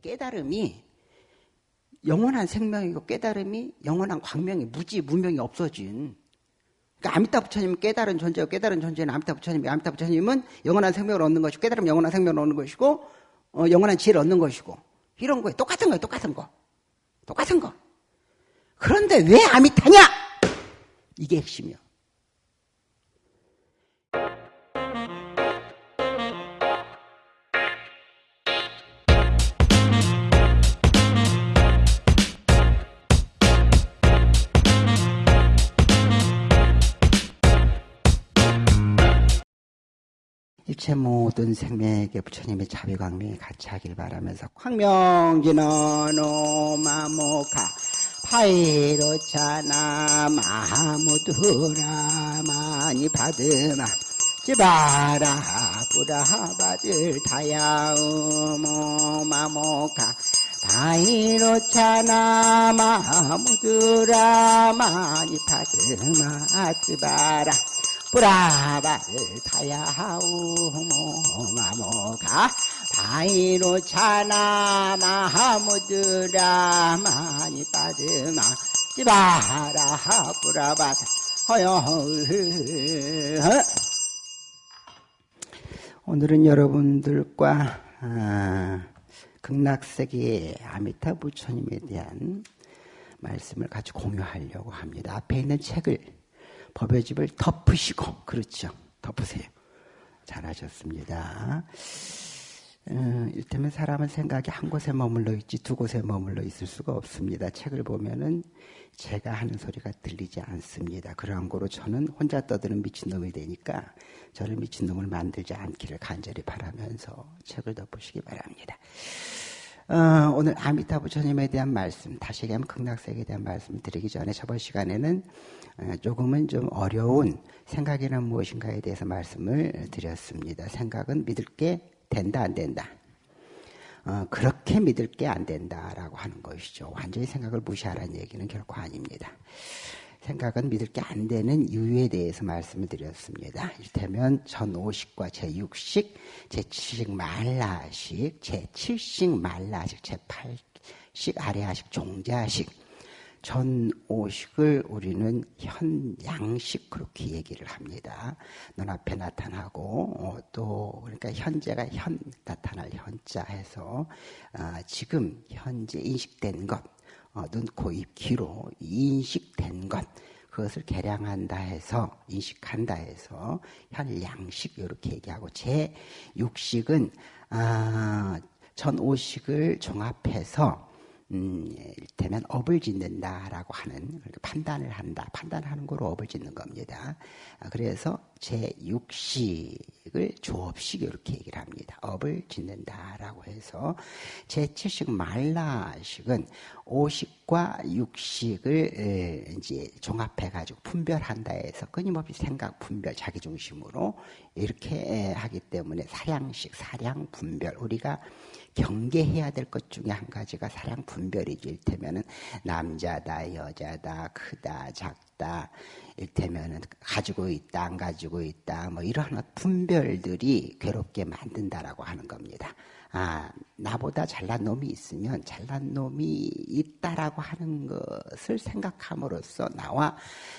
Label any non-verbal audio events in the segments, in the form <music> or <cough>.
깨달음이 영원한 생명이고 깨달음이 영원한 광명이 무지 무명이 없어진. 그러니까 아미타 부처님은 깨달은 존재고 깨달은 존재는 아미타 부처님이 아미타 부처님은 영원한 생명을 얻는 것이고 깨달으면 영원한 생명을 얻는 것이고 어, 영원한 지혜를 얻는 것이고. 이런 거에 똑같은 거예요. 똑같은 거. 똑같은 거. 그런데 왜 아미타냐? 이게 핵심이요 일체 모든 생명에게 부처님의 자비 광명이 같이 하길 바라면서 광명지는 오마모카 파이로차나 마무두라 많이 받으마 지바라 부라바들 타야우모 마모카 파이로차나 마무두라 많이 받으마 지바라 브라바를 타야 하우 모마모가 바이로 차나 마하무드라 많이 빠드마 지바라 브라바 허여 오늘은 여러분들과 아, 극락세계의 아미타 부처님에 대한 말씀을 같이 공유하려고 합니다. 앞에 있는 책을 법의 집을 덮으시고 그렇죠. 덮으세요. 잘하셨습니다. 음, 일테면 사람은 생각이 한 곳에 머물러 있지 두 곳에 머물러 있을 수가 없습니다. 책을 보면은 제가 하는 소리가 들리지 않습니다. 그러한 거로 저는 혼자 떠드는 미친놈이 되니까 저를 미친놈을 만들지 않기를 간절히 바라면서 책을 덮으시기 바랍니다. 어, 오늘 아미타 부처님에 대한 말씀, 다시 얘기하면 극락세계에 대한 말씀을 드리기 전에 저번 시간에는 어, 조금은 좀 어려운 생각이란 무엇인가에 대해서 말씀을 드렸습니다. 생각은 믿을 게 된다, 안 된다. 어, 그렇게 믿을 게 안 된다라고 하는 것이죠. 완전히 생각을 무시하라는 얘기는 결코 아닙니다. 생각은 믿을 게 안 되는 이유에 대해서 말씀을 드렸습니다. 이를테면 전5식과 제6식, 제7식 말라식, 제7식 말라식, 제8식 아래하식 종자식, 전5식을 우리는 현양식 그렇게 얘기를 합니다. 눈앞에 나타나고 어, 또 그러니까 현재가 현 나타날 현자 해서 어, 지금 현재 인식된 것 어, 눈, 코, 입, 귀로 인식된 것 그것을 개량한다 해서 인식한다 해서 현양식 이렇게 얘기하고 제 육식은 아, 전 오식을 종합해서 음, 이를테면 업을 짓는다라고 하는 판단을 한다. 판단하는 거로 업을 짓는 겁니다. 아, 그래서 제6식을 조업식 이렇게 얘기를 합니다. 업을 짓는다라고 해서 제7식 말라식은 5식과 6식을 이제 종합해 가지고 분별한다 해서 끊임없이 생각 분별 자기 중심으로 이렇게 하기 때문에 사량식 사량 분별 우리가 경계해야 될 것 중에 한 가지가 사량 분별이지. 일테면은 남자다, 여자다, 크다, 작다. 일테면은 가지고 있다, 안 가지고 있다. 뭐 이러한 분별들이 괴롭게 만든다라고 하는 겁니다. 아, 나보다 잘난 놈이 있으면 잘난 놈이 있다라고 하는 것을 생각함으로써 나와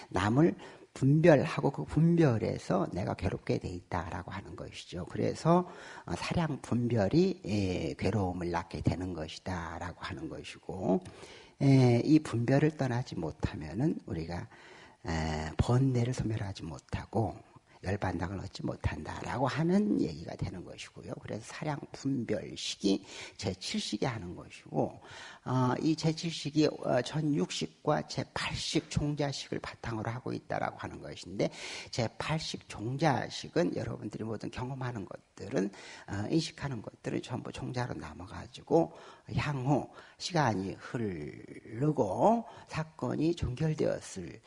남을 분별하고 그 분별에서 내가 괴롭게 돼 있다라고 하는 것이죠. 그래서 어, 사량 분별이 예, 괴로움을 낳게 되는 것이다라고 하는 것이고 예, 이 분별을 떠나지 못하면은 우리가 번뇌를 소멸하지 못하고 열반당을 얻지 못한다라고 하는 얘기가 되는 것이고요. 그래서 사량 분별식이 제7식이 하는 것이고 어, 이 제7식이 어, 전6식과 제8식 종자식을 바탕으로 하고 있다라고 하는 것인데 제8식 종자식은 여러분들이 모든 경험하는 것들은 어, 인식하는 것들은 전부 종자로 남아가지고 향후 시간이 흐르고 사건이 종결되었을지라도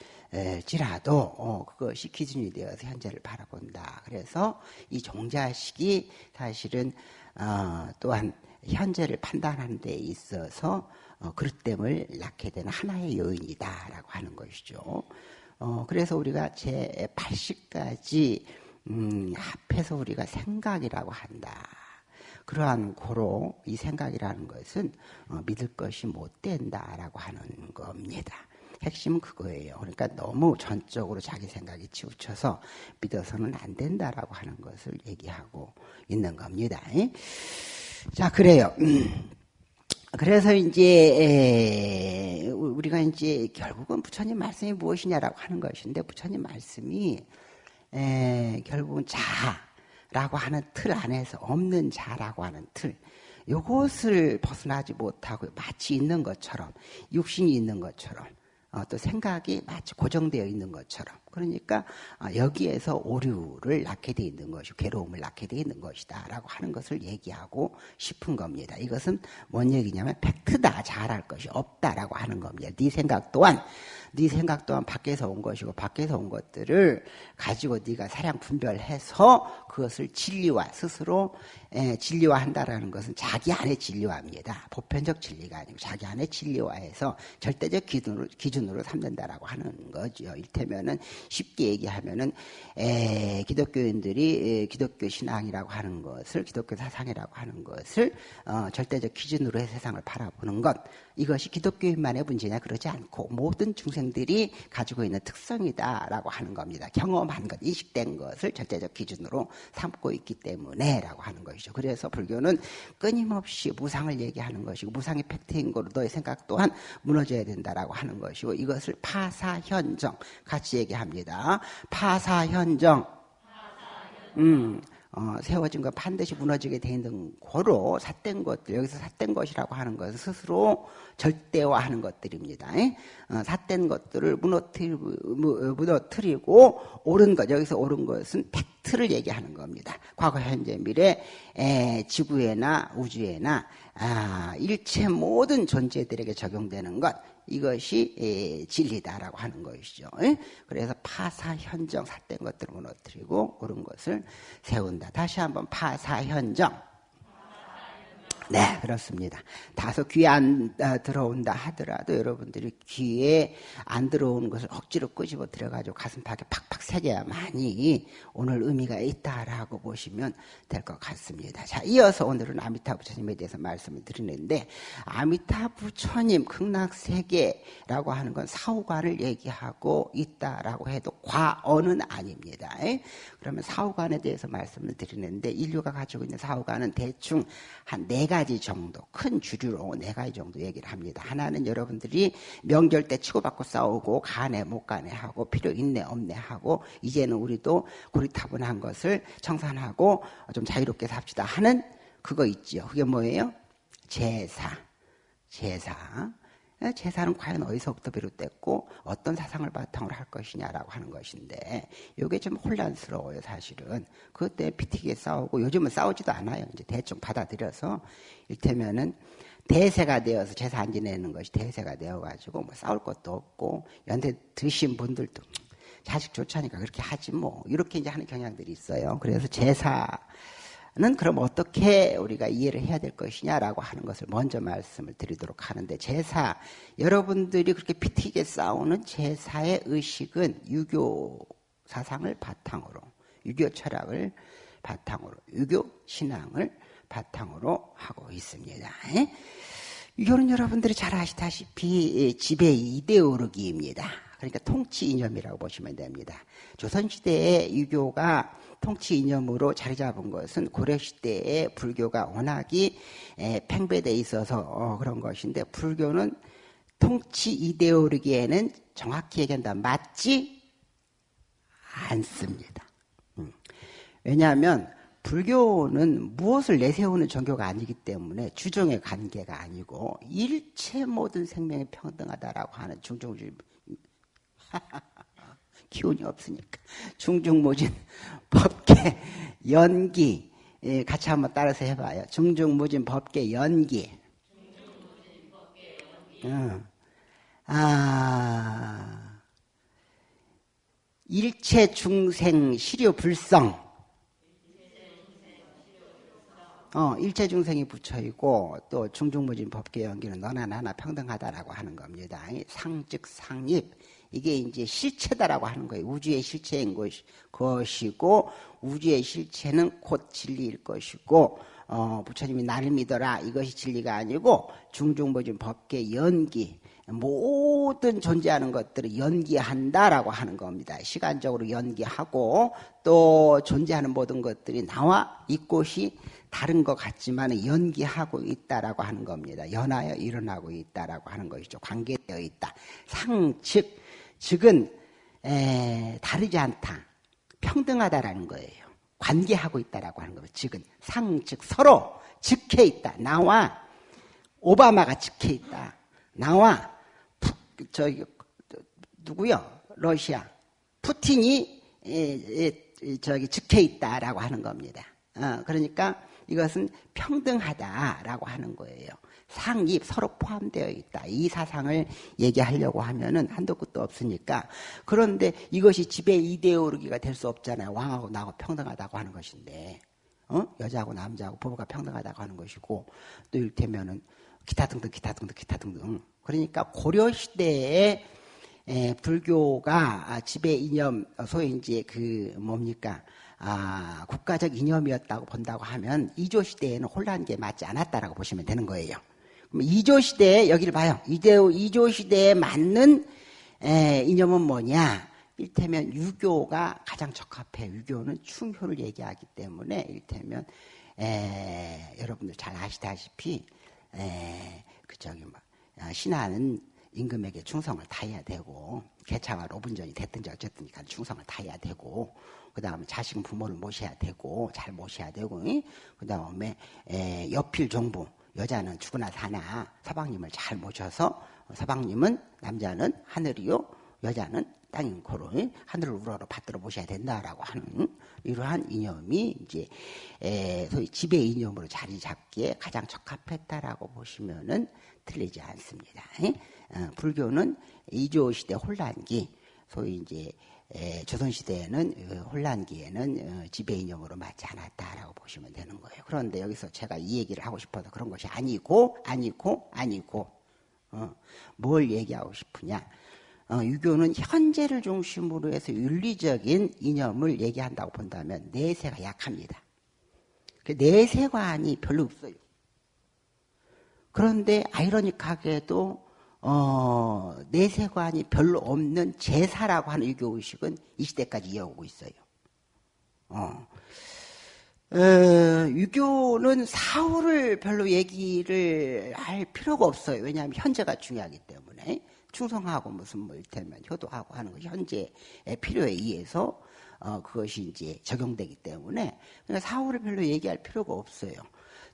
어, 그것이 기준이 되어서 현재를 바라본다. 그래서 이 종자식이 사실은 어, 또한 현재를 판단하는 데 있어서 어, 그릇됨을 낳게 되는 하나의 요인이다라고 하는 것이죠. 어, 그래서 우리가 제 80까지 음, 합해서 우리가 생각이라고 한다. 그러한 고로 이 생각이라는 것은 어, 믿을 것이 못 된다라고 하는 겁니다. 핵심은 그거예요. 그러니까 너무 전적으로 자기 생각에 치우쳐서 믿어서는 안 된다라고 하는 것을 얘기하고 있는 겁니다. 자, 그래요. 그래서 이제 우리가 이제 결국은 부처님 말씀이 무엇이냐라고 하는 것인데 부처님 말씀이 결국은 자라고 하는 틀 안에서 없는 자라고 하는 틀 요것을 벗어나지 못하고 마치 있는 것처럼 육신이 있는 것처럼 어, 또 생각이 마치 고정되어 있는 것처럼 그러니까 어, 여기에서 오류를 낳게 되어 있는 것이 괴로움을 낳게 되어 있는 것이다 라고 하는 것을 얘기하고 싶은 겁니다. 이것은 뭔 얘기냐면 팩트다 잘할 것이 없다라고 하는 겁니다. 네 생각 또한 네 생각 또한 밖에서 온 것이고 밖에서 온 것들을 가지고 네가 사량 분별해서 그것을 진리화 스스로 에, 진리화한다라는 것은 자기 안에 진리화입니다. 보편적 진리가 아니고 자기 안에 진리화해서 절대적 기준으로 기준으로 삼는다라고 하는 거죠. 일테면은 쉽게 얘기하면은 에, 기독교인들이 에, 기독교 신앙이라고 하는 것을 기독교 사상이라고 하는 것을 어, 절대적 기준으로 해서 세상을 바라보는 것 이것이 기독교인만의 문제냐 그러지 않고 모든 중생들이 가지고 있는 특성이다라고 하는 겁니다. 경험한 것, 인식된 것을 절대적 기준으로 삼고 있기 때문에라고 하는 것이죠. 그래서 불교는 끊임없이 무상을 얘기하는 것이고 무상이 팩트인 거로 너의 생각 또한 무너져야 된다라고 하는 것이고 이것을 파사현정 같이 얘기합니다. 파사현정. 음. 어, 세워진 것 반드시 무너지게 돼 있는 거로 삿된 것들 여기서 삿된 것이라고 하는 것은 스스로 절대화하는 것들입니다. 어, 삿된 것들을 무너뜨리, 무너뜨리고 옳은 것 여기서 옳은 것은 팩트를 얘기하는 겁니다. 과거, 현재, 미래 에, 지구에나 우주에나 아, 일체 모든 존재들에게 적용되는 것 이것이 진리다라고 하는 것이죠. 그래서 파사현정 삿된 것들을 무너뜨리고 옳은 것을 세운다. 다시 한번 파사현정 네, 그렇습니다. 다소 귀에 안 어, 들어온다 하더라도 여러분들이 귀에 안 들어오는 것을 억지로 끄집어 들여가지고 가슴팍에 팍팍 새겨야만이 오늘 의미가 있다라고 보시면 될 것 같습니다. 자, 이어서 오늘은 아미타 부처님에 대해서 말씀을 드리는데 아미타 부처님 극락세계라고 하는 건 사후관을 얘기하고 있다라고 해도 과언은 아닙니다. 그러면 사후관에 대해서 말씀을 드리는데 인류가 가지고 있는 사후관은 대충 한 네가 지 정도 큰 주류로 네 가지 정도 얘기를 합니다. 하나는 여러분들이 명절 때 치고받고 싸우고 가네 못 가네 하고 필요 있네 없네 하고 이제는 우리도 고리타분한 것을 청산하고 좀 자유롭게 삽시다 하는 그거 있죠. 그게 뭐예요? 제사. 제사. 제사는 과연 어디서부터 비롯됐고 어떤 사상을 바탕으로 할 것이냐라고 하는 것인데 이게 좀 혼란스러워요 사실은. 그것 때문에 피튀기게 싸우고 요즘은 싸우지도 않아요. 이제 대충 받아들여서. 일테면은 대세가 되어서 제사 안 지내는 것이 대세가 되어가지고 뭐 싸울 것도 없고 연대 드신 분들도 자식 좋자니까 그렇게 하지 뭐. 이렇게 이제 하는 경향들이 있어요. 그래서 제사 는 그럼 어떻게 우리가 이해를 해야 될 것이냐라고 하는 것을 먼저 말씀을 드리도록 하는데 제사 여러분들이 그렇게 피튀게 싸우는 제사의 의식은 유교 사상을 바탕으로 유교 철학을 바탕으로 유교 신앙을 바탕으로 하고 있습니다. 유교는 여러분들이 잘 아시다시피 지배 이데올로기입니다. 그러니까 통치 이념이라고 보시면 됩니다. 조선시대의 유교가 통치 이념으로 자리 잡은 것은 고려시대의 불교가 워낙이 팽배돼 있어서 어, 그런 것인데 불교는 통치 이데올로기에는 정확히 얘기한다 맞지 않습니다. 음. 왜냐하면 불교는 무엇을 내세우는 종교가 아니기 때문에 주종의 관계가 아니고 일체 모든 생명이 평등하다라고 하는 중종주의 기운이 없으니까 중중무진 <laughs> 법계 연기 예, 같이 한번 따라서 해봐요. 중중무진 법계 연기. 어. 아 일체 중생 시료 불성. 어, 일체 중생이 붙여 있고 또 중중무진 법계 연기는 너나 나나 평등하다라고 하는 겁니다. 상즉 상입 이게 이제 실체다라고 하는 거예요. 우주의 실체인 것이고 우주의 실체는 곧 진리일 것이고 어, 부처님이 나를 믿어라 이것이 진리가 아니고 중중보중 법계 연기 모든 존재하는 것들을 연기한다라고 하는 겁니다. 시간적으로 연기하고 또 존재하는 모든 것들이 나와 이곳이 다른 것 같지만 연기하고 있다라고 하는 겁니다. 연하여 일어나고 있다라고 하는 것이죠. 관계되어 있다. 상측 즉은 에, 다르지 않다. 평등하다라는 거예요. 관계하고 있다라고 하는 거예요. 즉은 상 즉 서로 즉해 있다. 나와 오바마가 즉해 있다. 나와 푸, 저기 누구요? 러시아 푸틴이 에, 에, 저기 즉해 있다라고 하는 겁니다. 어, 그러니까 이것은 평등하다라고 하는 거예요. 상입 서로 포함되어 있다. 이 사상을 얘기하려고 하면은 한도 끝도 없으니까. 그런데 이것이 지배 이데올로기가 될 수 없잖아요. 왕하고 나하고 평등하다고 하는 것인데. 어? 여자하고 남자하고 부부가 평등하다고 하는 것이고 또 이를테면은 기타 등등 기타 등등 기타 등등. 그러니까 고려 시대에 에, 불교가 지배 이념 소위 이제 그 뭡니까 아, 국가적 이념이었다고 본다고 하면 이조 시대에는 혼란기에 맞지 않았다라고 보시면 되는 거예요. 이조 시대에 여기를 봐요. 이조, 시대에 맞는 에, 이념은 뭐냐? 일테면 유교가 가장 적합해. 유교는 충효를 얘기하기 때문에 일테면 에, 여러분들 잘 아시다시피 에, 그 저기 뭐 아, 신하는 임금에게 충성을 다해야 되고 개차가 로분전이 됐든지 어쨌든 간 충성을 다해야 되고 그 다음에 자식은 부모를 모셔야 되고 잘 모셔야 되고 그 다음에 옆필 종부 여자는 죽으나 사나 서방님을 잘 모셔서 서방님은 남자는 하늘이요 여자는 땅인 코로 하늘을 우러러 받들어 보셔야 된다라고 하는 이러한 이념이 이제 에, 소위 지배 이념으로 자리 잡기에 가장 적합했다라고 보시면은 틀리지 않습니다. 어, 불교는 이조 시대 혼란기 소위 이제 에, 조선시대에는 어, 혼란기에는 어, 지배이념으로 맞지 않았다라고 보시면 되는 거예요. 그런데 여기서 제가 이 얘기를 하고 싶어서 그런 것이 아니고 아니고 아니고 어, 뭘 얘기하고 싶으냐 어, 유교는 현재를 중심으로 해서 윤리적인 이념을 얘기한다고 본다면 내세가 약합니다. 그 내세관이 별로 없어요. 그런데 아이러니하게도 어, 내세관이 별로 없는 제사라고 하는 유교 의식은 이 시대까지 이어오고 있어요. 어. 어, 유교는 사후를 별로 얘기를 할 필요가 없어요. 왜냐하면 현재가 중요하기 때문에 충성하고 무슨 뭐 일테면 효도하고 하는 거 현재의 필요에 의해서 어, 그것이 이제 적용되기 때문에 그러니까 사후를 별로 얘기할 필요가 없어요.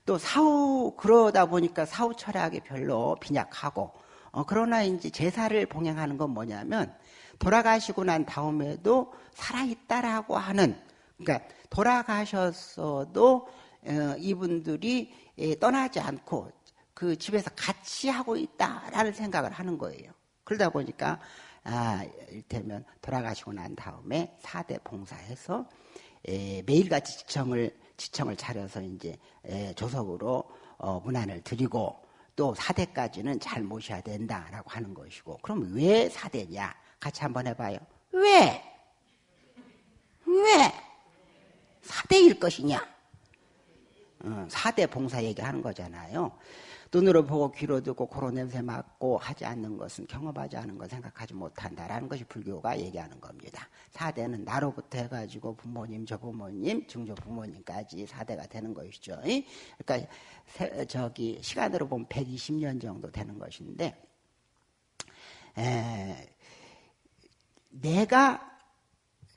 또 사후 그러다 보니까 사후 철학이 별로 빈약하고 어, 그러나 이제 제사를 봉행하는 건 뭐냐면 돌아가시고 난 다음에도 살아있다라고 하는 그러니까 돌아가셨어도 어, 이분들이 예, 떠나지 않고 그 집에서 같이 하고 있다라는 생각을 하는 거예요. 그러다 보니까 아, 일테면 돌아가시고 난 다음에 사대 봉사해서 에, 예, 매일같이 지청을 지청을 차려서 이제 에, 예, 조석으로 어, 문안을 드리고 또 4대까지는 잘 모셔야 된다라고 하는 것이고 그럼 왜 4대냐? 같이 한번 해봐요. 왜? 왜? 4대일 것이냐? 어, 4대 봉사 얘기하는 거잖아요. 눈으로 보고 귀로 듣고 코로 냄새 맡고 하지 않는 것은 경험하지 않은 것 생각하지 못한다라는 것이 불교가 얘기하는 겁니다. 4대는 나로부터 해가지고 부모님, 저 부모님, 증조 부모님까지 4대가 되는 것이죠. 그러니까 저기 시간으로 보면 120년 정도 되는 것인데 에, 내가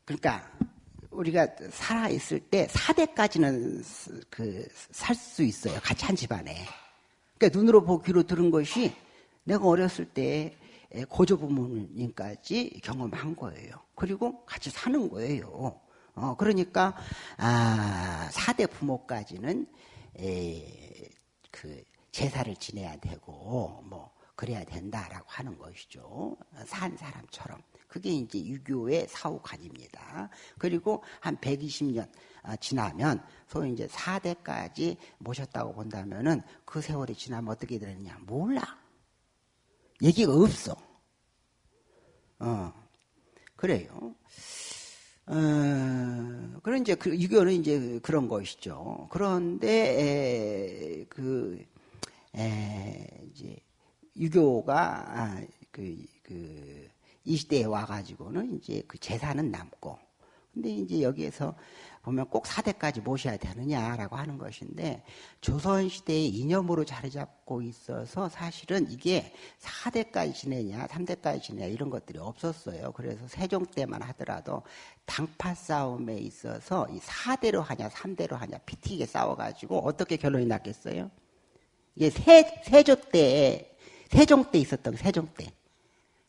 그러니까 우리가 살아 있을 때 4대까지는 그 살 수 있어요. 같이 한 집안에. 그러니까 눈으로 보고 귀로 들은 것이 내가 어렸을 때 고조 부모님까지 경험한 거예요. 그리고 같이 사는 거예요. 어, 그러니까 아, 4대 부모까지는 에, 그 제사를 지내야 되고 뭐 그래야 된다라고 하는 것이죠. 산 사람처럼. 그게 이제 유교의 사후관입니다. 그리고 한 120년 아, 지나면 소위 이제 4대까지 모셨다고 본다면은 그 세월이 지나면 어떻게 되느냐 몰라. 얘기가 없어. 어, 그래요. 어, 그런 이제 그 유교는 이제 그런 것이죠. 그런데 에, 그 에, 이제 유교가 아, 그, 그, 이 시대에 와가지고는 이제 그 제사는 남고, 근데 이제 여기에서 보면 꼭 4대까지 모셔야 되느냐라고 하는 것인데 조선시대의 이념으로 자리 잡고 있어서 사실은 이게 4대까지 지내냐 3대까지 지내냐 이런 것들이 없었어요. 그래서 세종 때만 하더라도 당파 싸움에 있어서 이 4대로 하냐 3대로 하냐 피튀게 싸워가지고 어떻게 결론이 났겠어요? 이게 세, 세조 때 세종 때 있었던 세종 때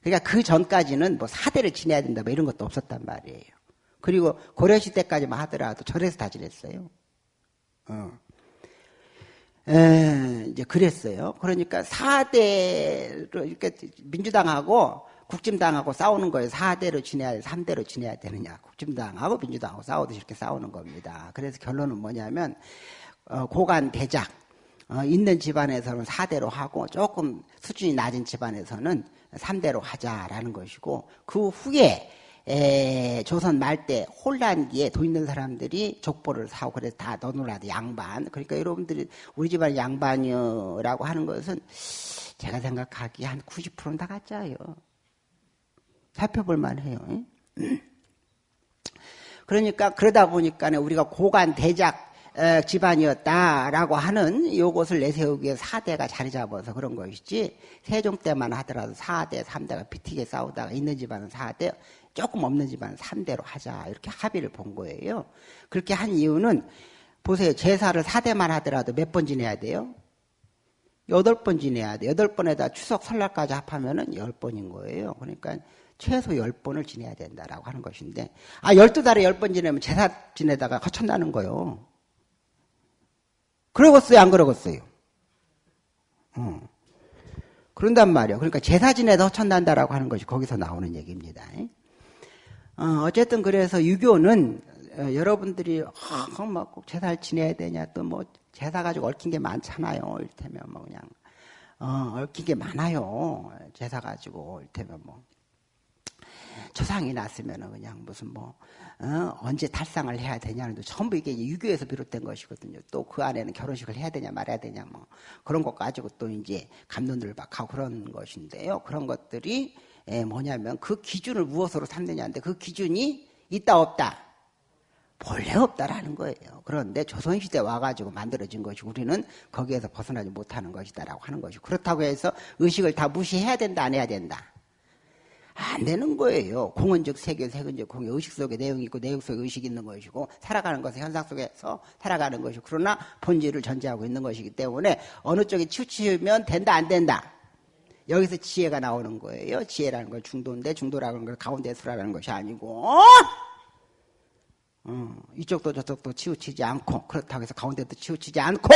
그러니까 그 전까지는 뭐 4대를 지내야 된다 뭐 이런 것도 없었단 말이에요. 그리고 고려시대까지만 하더라도 절에서 다 지냈어요. 어. 에, 이제 그랬어요. 그러니까 4대로 이렇게 민주당하고 국진당하고 싸우는 거예요. 4대로 지내야 돼, 3대로 지내야 되느냐. 국진당하고 민주당하고 싸우듯이 이렇게 싸우는 겁니다. 그래서 결론은 뭐냐면, 어, 고관 대작, 어, 있는 집안에서는 4대로 하고 조금 수준이 낮은 집안에서는 3대로 하자라는 것이고, 그 후에 에, 조선 말때 혼란기에 돈 있는 사람들이 족보를 사고 그래서 다 너누라도 양반. 그러니까 여러분들이 우리 집안 양반이라고 하는 것은 제가 생각하기에 한 90%는 다 가짜예요. 살펴볼 만해요. <clears throat> 그러니까 그러다 보니까 우리가 고관 대작 집안이었다라고 하는 요것을 내세우기 위해 4대가 자리 잡아서 그런 것이지 세종 때만 하더라도 4대, 3대가 피튀게 싸우다가 있는 집안은 4대, 조금 없는 집안 3대로 하자 이렇게 합의를 본 거예요. 그렇게 한 이유는 보세요. 제사를 4대만 하더라도 몇 번 지내야 돼요? 8번 지내야 돼. 8번에다 추석 설날까지 합하면 은 10번인 거예요. 그러니까 최소 10번을 지내야 된다라고 하는 것인데 아 12달에 10번 지내면 제사 지내다가 거쳤다는 거예요. 그러겠어요? 안 그러겠어요? 어. 그런단 말이에요. 그러니까 제사 지내다 허천난다라고 하는 것이 거기서 나오는 얘기입니다. 어, 쨌든 그래서 유교는 어, 여러분들이 어, 뭐꼭 제사를 지내야 되냐 또 뭐 제사 가지고 얽힌 게 많잖아요. 이를테면 뭐 그냥 어, 얽힌 게 많아요. 제사 가지고 이를테면 뭐 조상이 났으면 그냥 무슨 뭐 어, 언제 탈상을 해야 되냐는 전부 이게 유교에서 비롯된 것이거든요. 또 그 안에는 결혼식을 해야 되냐 말아야 되냐 뭐 그런 것 가지고 또 이제 감론을 박하고 그런 것인데요. 그런 것들이 예, 뭐냐면 그 기준을 무엇으로 삼느냐인데 그 기준이 있다 없다 본래 없다라는 거예요. 그런데 조선시대 와가지고 만들어진 것이 우리는 거기에서 벗어나지 못하는 것이다라고 하는 것이 그렇다고 해서 의식을 다 무시해야 된다 안 해야 된다 안 되는 거예요. 공은즉 세계, 세근즉 공의 의식 속에 내용이 있고 내용 속에 의식이 있는 것이고 살아가는 것은 현상 속에서 살아가는 것이고 그러나 본질을 전제하고 있는 것이기 때문에 어느 쪽에 치우치면 된다 안 된다 여기서 지혜가 나오는 거예요. 지혜라는 건 중도인데 중도라는 건 가운데 수라라는 것이 아니고 어, 이쪽도 저쪽도 치우치지 않고 그렇다고 해서 가운데도 치우치지 않고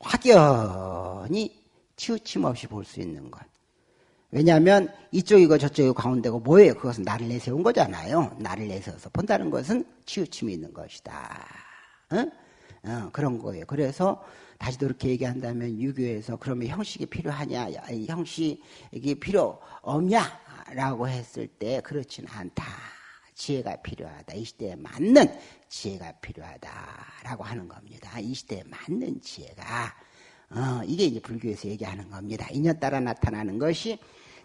확연히 치우침 없이 볼 수 있는 것. 왜냐하면 이쪽이고 저쪽이고 가운데고 뭐예요? 그것은 나를 내세운 거잖아요. 나를 내세워서 본다는 것은 치우침이 있는 것이다. 어? 어, 그런 거예요. 그래서 다시 그렇게 얘기한다면 유교에서 그러면 형식이 필요하냐, 형식이 필요 없냐라고 했을 때 그렇지는 않다. 지혜가 필요하다. 이 시대에 맞는 지혜가 필요하다라고 하는 겁니다. 이 시대에 맞는 지혜가 어, 이게 이제 불교에서 얘기하는 겁니다. 인연 따라 나타나는 것이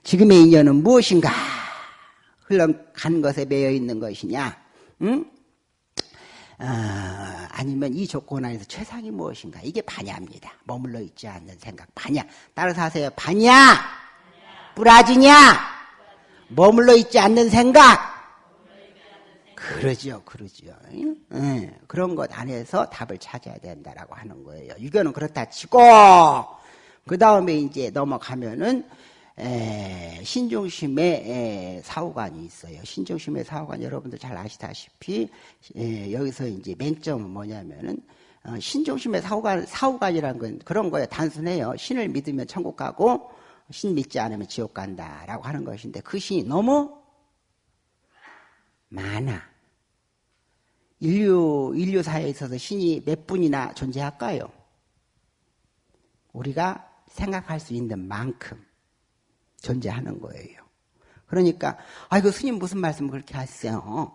지금의 인연은 무엇인가? 흘러간 것에 매여 있는 것이냐? 응? 어, 아니면 이 조건 안에서 최상이 무엇인가? 이게 반야입니다. 머물러 있지 않는 생각. 반야. 따라서 하세요. 반야! 뿌라지냐? 머물러 있지 않는 생각. 그러죠. 네, 그런 것 안에서 답을 찾아야 된다라고 하는 거예요. 유교는 그렇다 치고, 그 다음에 이제 넘어가면은, 에, 신중심의 사후관이 있어요. 신중심의 사후관 여러분들 잘 아시다시피 에, 여기서 이제 맹점은 뭐냐면은 어, 신중심의 사후관 사후관이라는 건 그런 거예요. 단순해요. 신을 믿으면 천국 가고 신 믿지 않으면 지옥 간다라고 하는 것인데 그 신이 너무 많아. 인류 인류사에 있어서 신이 몇 분이나 존재할까요? 우리가 생각할 수 있는 만큼. 존재하는 거예요. 그러니까 아이고 스님 무슨 말씀 그렇게 하세요?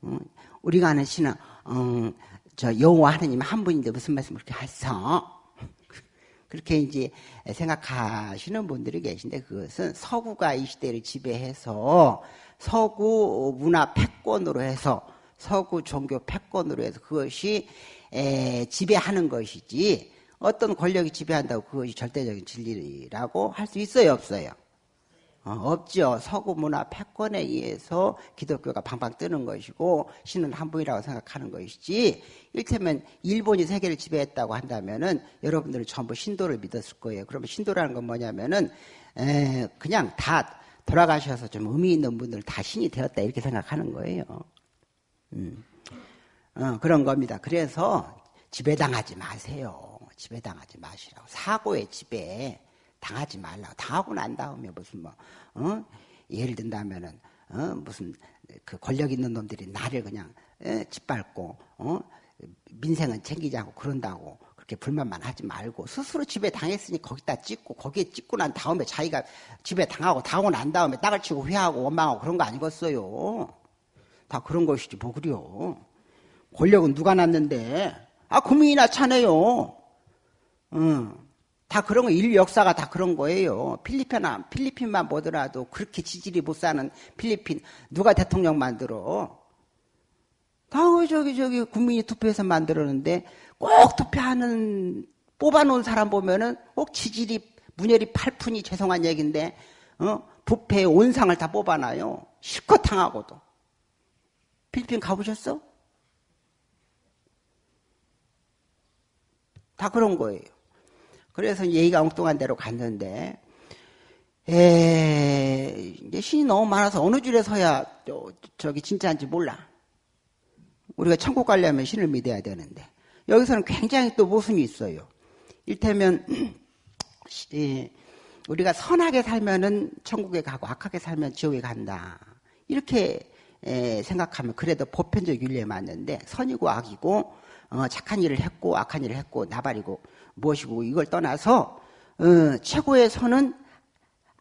어, 우리가 아는 신은 어, 저 여호와 하느님 한 분인데 무슨 말씀 그렇게 하세요? <laughs> 그렇게 이제 생각하시는 분들이 계신데 그것은 서구가 이 시대를 지배해서 서구 문화 패권으로 해서 서구 종교 패권으로 해서 그것이 지배하는 것이지 어떤 권력이 지배한다고 그것이 절대적인 진리라고 할 수 있어요 없어요? 어, 없죠. 서구 문화 패권에 의해서 기독교가 방방 뜨는 것이고 신은 한 분이라고 생각하는 것이지 일테면 일본이 세계를 지배했다고 한다면은 여러분들은 전부 신도를 믿었을 거예요. 그러면 신도라는 건 뭐냐면은 에, 그냥 다 돌아가셔서 좀 의미 있는 분들 다 신이 되었다 이렇게 생각하는 거예요. 음. 어, 그런 겁니다. 그래서 지배당하지 마세요. 지배당하지 마시라고. 사고의 지배. 당하지 말라. 당하고 난 다음에 무슨 뭐, 어? 예를 든다면은, 어? 무슨 그 권력 있는 놈들이 나를 그냥, 에? 짓밟고, 어? 민생은 챙기지 않고 그런다고 그렇게 불만만 하지 말고 스스로 집에 당했으니 거기다 찍고 거기에 찍고 난 다음에 자기가 집에 당하고 당하고 난 다음에 딱을 치고 회하고 원망하고 그런 거 아니겠어요. 다 그런 것이지 뭐 그래요. 권력은 누가 났는데 아 국민이나 차네요. 응. 다 그런 거, 인류 역사가 다 그런 거예요. 필리핀, 필리핀만 보더라도 그렇게 지질이 못 사는 필리핀, 누가 대통령 만들어? 다 저기, 저기, 국민이 투표해서 만들었는데 꼭 투표하는, 뽑아놓은 사람 보면은 꼭 지질이, 문열이 팔푼이 죄송한 얘기인데, 어? 부패의 온상을 다 뽑아놔요. 실컷 당하고도. 필리핀 가보셨어? 다 그런 거예요. 그래서 얘기가 엉뚱한 대로 갔는데 에, 이제 신이 너무 많아서 어느 줄에 서야 저기 진짜인지 몰라. 우리가 천국 가려면 신을 믿어야 되는데 여기서는 굉장히 또 모순이 있어요. 일테면 <clears throat> 우리가 선하게 살면은 천국에 가고 악하게 살면 지옥에 간다. 이렇게 생각하면 그래도 보편적 윤리에 맞는데 선이고 악이고 어, 착한 일을 했고 악한 일을 했고 나발이고 무엇이고 이걸 떠나서 어, 최고의 선은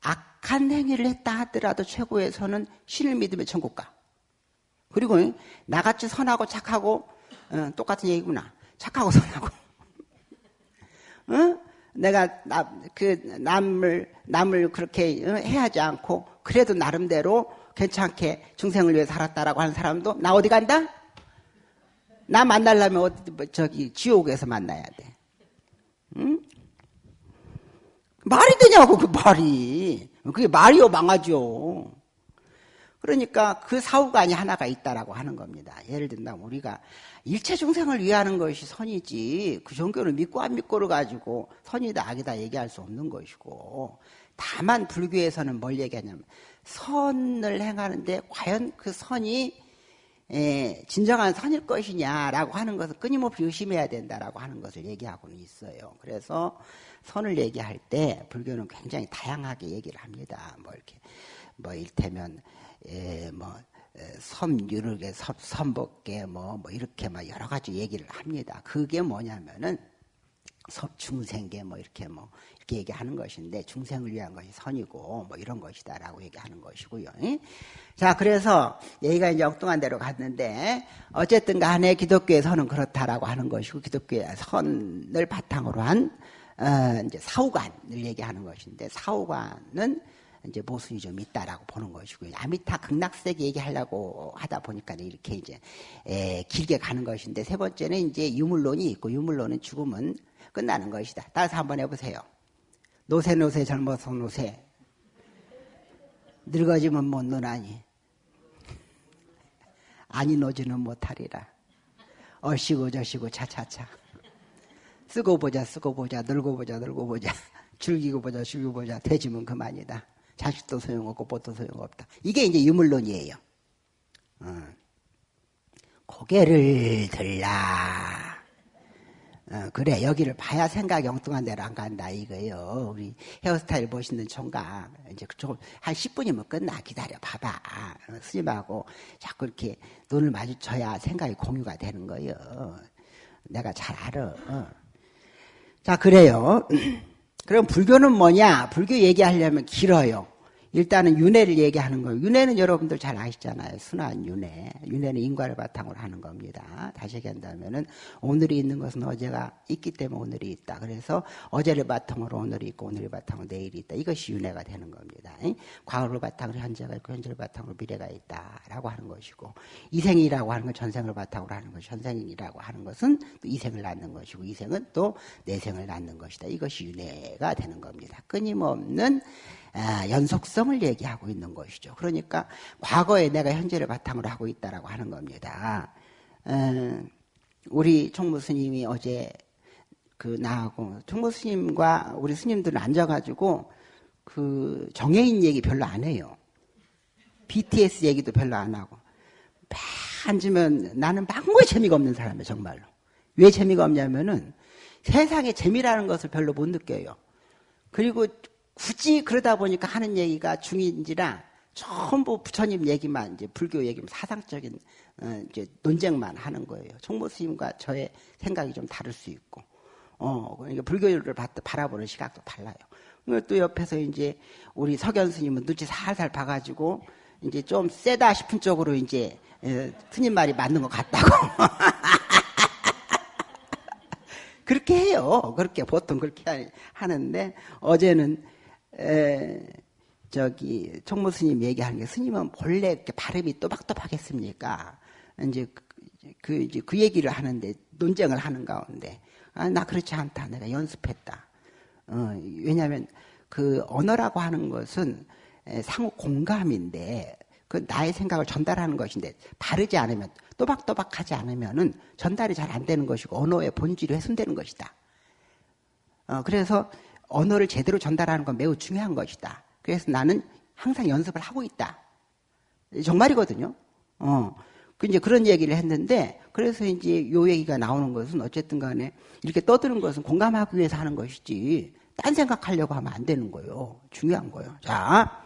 악한 행위를 했다 하더라도 최고의 선은 신을 믿으면 천국 가. 그리고 나같이 선하고 착하고 어, 똑같은 얘기구나. 착하고 선하고. <laughs> 어? 내가 나, 그 남을 남을 그렇게 어, 해하지 않고 그래도 나름대로 괜찮게 중생을 위해 살았다라고 하는 사람도 나 어디 간다? 나 만나려면 어디 뭐 저기 지옥에서 만나야 돼. 응? 말이 되냐고 그 말이. 그게 말이요 망하죠. 그러니까 그 사후관이 하나가 있다라고 하는 겁니다. 예를 든다면 우리가 일체 중생을 위하는 것이 선이지 그 종교를 믿고 안 믿고를 가지고 선이다 악이다 얘기할 수 없는 것이고 다만 불교에서는 뭘 얘기하냐면 선을 행하는데 과연 그 선이 예, 진정한 선일 것이냐라고 하는 것을 끊임없이 의심해야 된다라고 하는 것을 얘기하고는 있어요. 그래서 선을 얘기할 때 불교는 굉장히 다양하게 얘기를 합니다. 뭐 이렇게 뭐 일테면 예, 뭐 섬유르게 섬복계 뭐, 뭐 이렇게 막 여러 가지 얘기를 합니다. 그게 뭐냐면은 중생계 뭐 이렇게 뭐 이렇게 얘기하는 것인데 중생을 위한 것이 선이고 뭐 이런 것이다라고 얘기하는 것이고요. 자 그래서 얘기가 이제 엉뚱한 대로 갔는데 어쨌든 간에 기독교의 선은 그렇다라고 하는 것이고 기독교의 선을 바탕으로 한 어, 이제 사후관을 얘기하는 것인데 사후관은 이제 모순이 좀 있다라고 보는 것이고요. 아미타 극락세계 얘기하려고 하다 보니까 이렇게 이제 에, 길게 가는 것인데 세 번째는 이제 유물론이 있고 유물론은 죽음은 끝나는 것이다. 따라서 한번 해보세요. 노세 노세 젊어서 노세 늙어지면 못 노나니 아니 노지는 못하리라. 얼씨고 저씨고 차차차 쓰고 보자 쓰고 보자 늙고 보자 늙고 보자 즐기고 보자 즐기고 보자 돼지면 그만이다. 자식도 소용없고 뭣도 소용없다. 이게 이제 유물론이에요. 어. 고개를 들라. 어, 그래 여기를 봐야 생각이 엉뚱한 데로 안 간다 이거예요. 우리 헤어스타일 보시는 총각 이제 그쪽 한 10분이면 끝나 기다려 봐봐. 어, 스님하고 자꾸 이렇게 눈을 마주쳐야 생각이 공유가 되는 거예요. 내가 잘 알아. 어. 자 그래요. <clears throat> 그럼 불교는 뭐냐? 불교 얘기하려면 길어요. 일단은 윤회를 얘기하는 거예요. 윤회는 여러분들 잘 아시잖아요. 순한 윤회. 윤회는 인과를 바탕으로 하는 겁니다. 다시 얘기한다면은 오늘이 있는 것은 어제가 있기 때문에 오늘이 있다. 그래서 어제를 바탕으로 오늘이 있고 오늘을 바탕으로 내일이 있다. 이것이 윤회가 되는 겁니다. 과거를 바탕으로 현재가 있고 현재를 바탕으로 미래가 있다라고 하는 것이고 이생이라고 하는 건 전생을 바탕으로 하는 것이 현생이라고 하는 것은 또 이생을 낳는 것이고 이생은 또 내생을 낳는 것이다. 이것이 윤회가 되는 겁니다. 끊임없는 아, 연속성을 얘기하고 있는 것이죠. 그러니까 과거에 내가 현재를 바탕으로 하고 있다라고 하는 겁니다. 어, 우리 총무 스님이 어제 그 나하고 총무 스님과 우리 스님들은 앉아가지고 그 정해인 얘기 별로 안 해요. BTS 얘기도 별로 안 하고 막 앉으면 나는 망고에 재미가 없는 사람이에요 정말로. 왜 재미가 없냐면은 세상에 재미라는 것을 별로 못 느껴요. 그리고 굳이 그러다 보니까 하는 얘기가 중인지라 전부 부처님 얘기만 이제 불교 얘기만 사상적인 어, 이제 논쟁만 하는 거예요. 총무 스님과 저의 생각이 좀 다를 수 있고, 어 그러니까 불교를 바라보는 시각도 달라요. 또 옆에서 이제 우리 석연 스님은 눈치 살살 봐가지고 이제 좀 세다 싶은 쪽으로 이제 에, 스님 말이 맞는 것 같다고. <laughs> 그렇게 해요. 그렇게 보통 그렇게 하는데 어제는 에, 저기 총무 스님 얘기하는 게 스님은 본래 이렇게 발음이 또박또박했습니까? 이제 그, 그, 이제 그 얘기를 하는데 논쟁을 하는 가운데 아, 나 그렇지 않다. 내가 연습했다. 어, 왜냐하면 그 언어라고 하는 것은 상호 공감인데 그 나의 생각을 전달하는 것인데 바르지 않으면 또박또박하지 않으면은 전달이 잘 안 되는 것이고 언어의 본질이 훼손되는 것이다. 어, 그래서 언어를 제대로 전달하는 건 매우 중요한 것이다. 그래서 나는 항상 연습을 하고 있다. 정말이거든요. 어. 그 이제 그런 얘기를 했는데, 그래서 이제 요 얘기가 나오는 것은 어쨌든 간에 이렇게 떠드는 것은 공감하기 위해서 하는 것이지, 딴 생각하려고 하면 안 되는 거예요. 중요한 거예요. 자.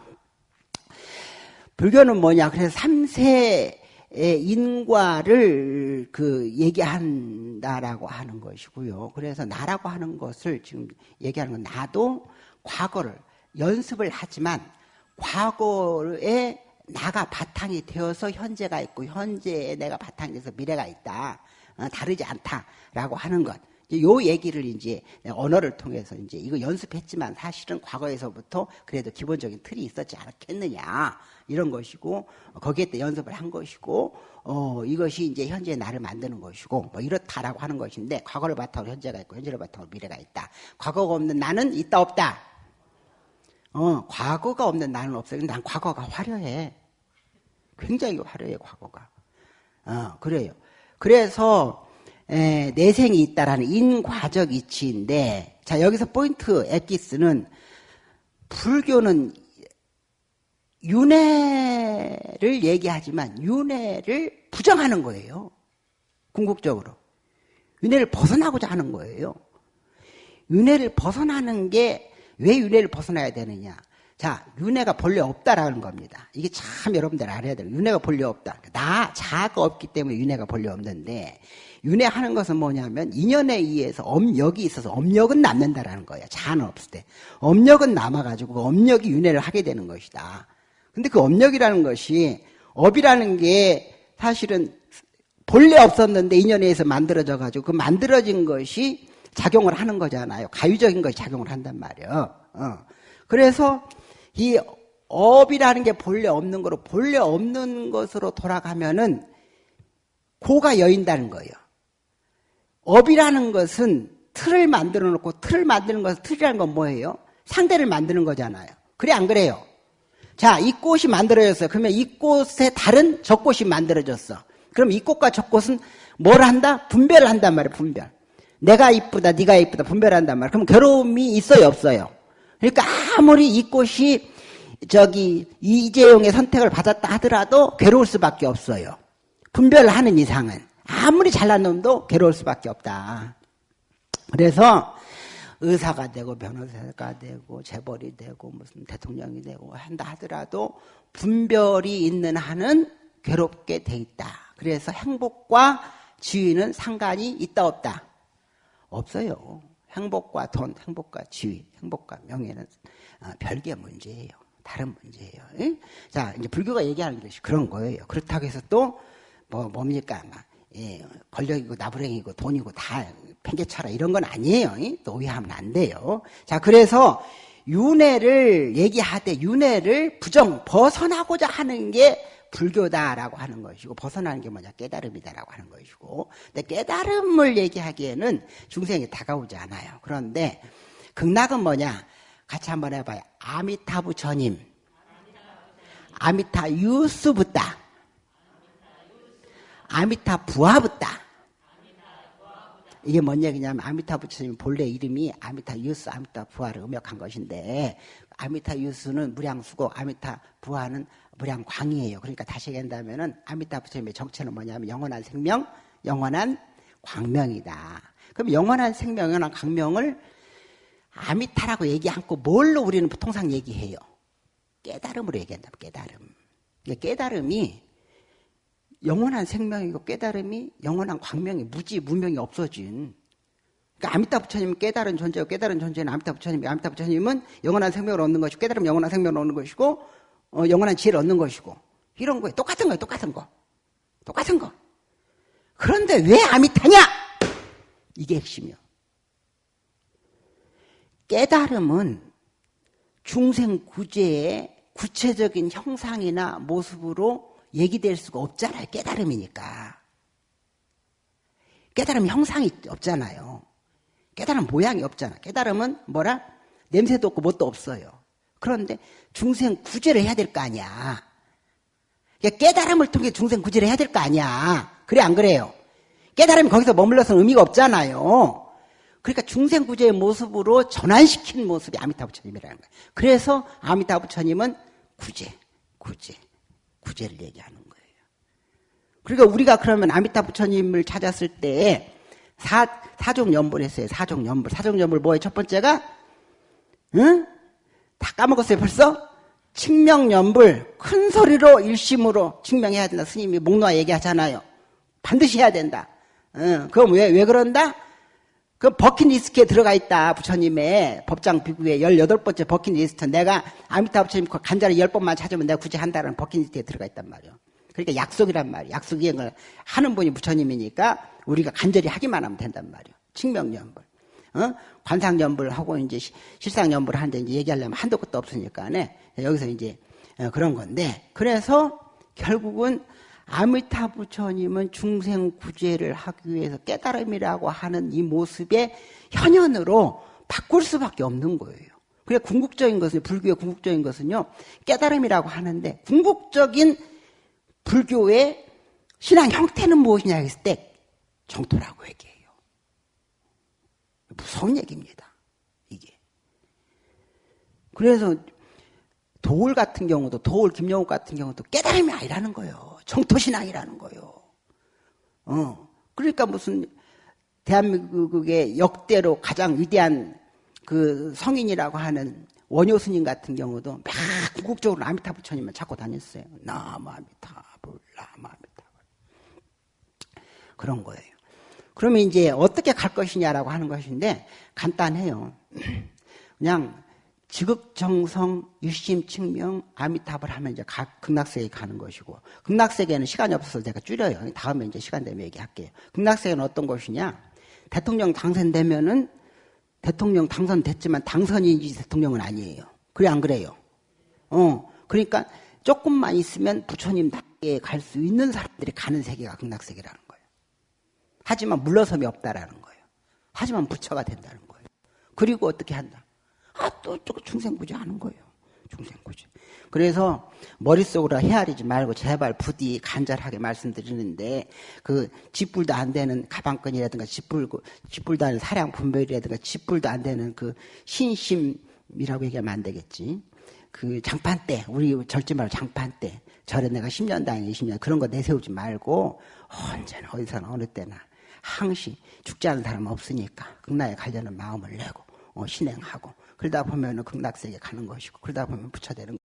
불교는 뭐냐. 그래서 3세 인과를 그 얘기한다라고 하는 것이고요. 그래서 나라고 하는 것을 지금 얘기하는 건 나도 과거를 연습을 하지만 과거에 나가 바탕이 되어서 현재가 있고 현재에 내가 바탕이 돼서 미래가 있다. 어, 다르지 않다라고 하는 것. 요 얘기를 이제 언어를 통해서 이제 이거 연습했지만 사실은 과거에서부터 그래도 기본적인 틀이 있었지 않았겠느냐 이런 것이고 거기에 때 연습을 한 것이고 어 이것이 이제 현재 나를 만드는 것이고 뭐 이렇다라고 하는 것인데 과거를 바탕으로 현재가 있고 현재를 바탕으로 미래가 있다. 과거가 없는 나는 있다 없다. 어 과거가 없는 나는 없어. 근데 난 과거가 화려해. 굉장히 화려해 과거가. 어 그래요. 그래서 에, 내생이 있다라는 인과적 이치인데 자 여기서 포인트 엑기스는 불교는 윤회를 얘기하지만 윤회를 부정하는 거예요. 궁극적으로. 윤회를 벗어나고자 하는 거예요. 윤회를 벗어나는 게 왜 윤회를 벗어나야 되느냐. 자, 윤회가 본래 없다라는 겁니다. 이게 참 여러분들 알아야 돼요. 윤회가 본래 없다. 나, 자가 없기 때문에 윤회가 본래 없는데 윤회하는 것은 뭐냐면 인연에 의해서 업력이 있어서 업력은 남는다라는 거예요. 자는 없을 때. 업력은 남아가지고 그 업력이 윤회를 하게 되는 것이다. 근데 그 업력이라는 것이 업이라는 게 사실은 본래 없었는데 인연에 의해서 만들어져 가지고 그 만들어진 것이 작용을 하는 거잖아요. 가유적인 것이 작용을 한단 말이에요. 어. 그래서 이 업이라는 게 본래 없는 거로 본래 없는 것으로 돌아가면은 고가 여읜다는 거예요. 업이라는 것은 틀을 만들어 놓고 틀을 만드는 것은 틀이라는 건 뭐예요? 상대를 만드는 거잖아요. 그래 안 그래요? 자, 이 꽃이 만들어졌어요. 그러면 이 꽃에 다른 저 꽃이 만들어졌어. 그럼 이 꽃과 저 꽃은 뭘 한다? 분별을 한단 말이에요. 분별. 내가 이쁘다, 네가 이쁘다 분별한단 말이에요. 그럼 괴로움이 있어요, 없어요? 그러니까 아무리 이 꽃이 저기 이재용의 선택을 받았다 하더라도 괴로울 수밖에 없어요. 분별을 하는 이상은. 아무리 잘난 놈도 괴로울 수밖에 없다. 그래서 의사가 되고 변호사가 되고 재벌이 되고 무슨 대통령이 되고 한다 하더라도 분별이 있는 한은 괴롭게 돼 있다. 그래서 행복과 지위는 상관이 있다 없다? 없어요. 행복과 돈, 행복과 지위, 행복과 명예는 어, 별개 문제예요. 다른 문제예요. 예? 자, 이제 불교가 얘기하는 것이 그런 거예요. 그렇다고 해서 또, 뭐, 뭡니까, 막, 예, 권력이고 나부랭이고 돈이고 다 팽개쳐라 이런 건 아니에요. 예? 또 오해하면 안 돼요. 자, 그래서 윤회를 얘기하되 윤회를 부정, 벗어나고자 하는 게 불교다라고 하는 것이고 벗어나는 게 뭐냐 깨달음이다라고 하는 것이고 근데 깨달음을 얘기하기에는 중생이 다가오지 않아요. 그런데 극락은 뭐냐? 같이 한번 해봐요. 아미타부 전임, 아미타 유스부다, 아미타 부하부다. 이게 뭔 얘기냐면 아미타 부처님 본래 이름이 아미타 유스, 아미타 부하를 음역한 것인데 아미타 유스는 무량수고 아미타 부하는 무량광이에요. 그러니까 다시 얘기한다면은 아미타 부처님의 정체는 뭐냐면 영원한 생명, 영원한 광명이다. 그럼 영원한 생명, 영원한 광명을 아미타라고 얘기 않고 뭘로 우리는 통상 얘기해요? 깨달음으로 얘기한다. 깨달음. 깨달음이 영원한 생명이고 깨달음이 영원한 광명이 무지 무명이 없어진. 그러니까 아미타 부처님은 깨달은 존재고 깨달은 존재는 아미타 부처님이 아미타 부처님은 영원한 생명을 얻는 것이고 깨달으면 영원한 생명을 얻는 것이고 어, 영원한 지혜를 얻는 것이고. 이런 거에 똑같은 거예요. 똑같은 거. 똑같은 거. 그런데 왜 아미타냐? 이게 핵심이요. 깨달음은 중생 구제의 구체적인 형상이나 모습으로 얘기될 수가 없잖아요. 깨달음이니까. 깨달음 형상이 없잖아요. 깨달음 모양이 없잖아. 깨달음은 뭐라? 냄새도 없고 뭣도 없어요. 그런데 중생 구제를 해야 될 거 아니야. 깨달음을 통해 중생 구제를 해야 될 거 아니야. 그래 안 그래요? 깨달음이 거기서 머물러서는 의미가 없잖아요. 그러니까 중생 구제의 모습으로 전환시킨 모습이 아미타 부처님이라는 거예요. 그래서 아미타 부처님은 구제, 구제. 구제를 얘기하는 거예요. 그러니까 우리가 그러면 아미타 부처님을 찾았을 때 사, 사종 연불 했어요. 사종 연불. 사종 연불 뭐예요? 첫 번째가 응? 다 까먹었어요 벌써? 칭명연불 큰 소리로 일심으로 증명해야 된다. 스님이 목놓아 얘기하잖아요. 반드시 해야 된다. 응. 그럼 왜, 왜 그런다? 그 버킷리스트에 들어가 있다. 부처님의 법장 비구에 18번째 버킷리스트. 내가 아미타 부처님 그 간절히 10번만 찾으면 내가 굳이 한다는 버킷리스트에 들어가 있단 말이에요. 그러니까 약속이란 말이에요. 약속 이행을 하는 분이 부처님이니까 우리가 간절히 하기만 하면 된단 말이에요. 칭명연불. 어? 관상연불 하고 이제 실상연불 하는데 이제 얘기하려면 한도 끝도 없으니까 네. 여기서 이제 어, 그런 건데 그래서 결국은 아미타 부 처님은 중생 구제를 하기 위해서 깨달음이라고 하는 이 모습의 현현으로 바꿀 수밖에 없는 거예요. 그래 궁극적인 것은 불교의 궁극적인 것은요 깨달음이라고 하는데 궁극적인 불교의 신앙 형태는 무엇이냐 했을 때 정토라고 얘기해요. 무서운 얘기입니다. 이게. 그래서 도울 같은 경우도 도울 김영욱 같은 경우도 깨달음이 아니라는 거예요. 정토신앙이라는 거예요. 어. 그러니까 무슨 대한민국의 역대로 가장 위대한 그 성인이라고 하는 원효 스님 같은 경우도 막 궁극적으로 아미타 부처님만 찾고 다녔어요. 나무 아미타불. 그런 거예요. 그러면 이제 어떻게 갈 것이냐라고 하는 것인데 간단해요. <clears throat> 그냥 지극정성 유심측명 아미탑을 하면 이제 극락세계 가는 것이고 극락세계는 시간이 없어서 제가 줄여요. 다음에 이제 시간 되면 얘기할게요. 극락세계는 어떤 것이냐? 대통령 당선되면은 대통령 당선됐지만 당선인지 대통령은 아니에요. 그래 안 그래요? 어 그러니까 조금만 있으면 부처님 닭에 갈 수 있는 사람들이 가는 세계가 극락세계라는 거예요. 하지만 물러섬이 없다라는 거예요. 하지만 부처가 된다는 거예요. 그리고 어떻게 한다? 아, 또, 또 중생구제 하는 거예요. 중생구제. 그래서 머릿속으로 헤아리지 말고 제발 부디 간절하게 말씀드리는데 그 짓불도 안 되는 가방끈이라든가 짓불, 짓불도 안 되는 사량 분별이라든가 짓불도 안 되는 그 신심이라고 얘기하면 안 되겠지. 그 장판대, 우리 절지 말고 장판대. 절에 내가 10년 다니 20년 그런 거 내세우지 말고 언제나 어디서나 어느 때나 항시 죽지 않은 사람 없으니까 극락에 가려는 마음을 내고 어, 신행하고 그러다 보면 극락세계 가는 것이고 그러다 보면 부처 되는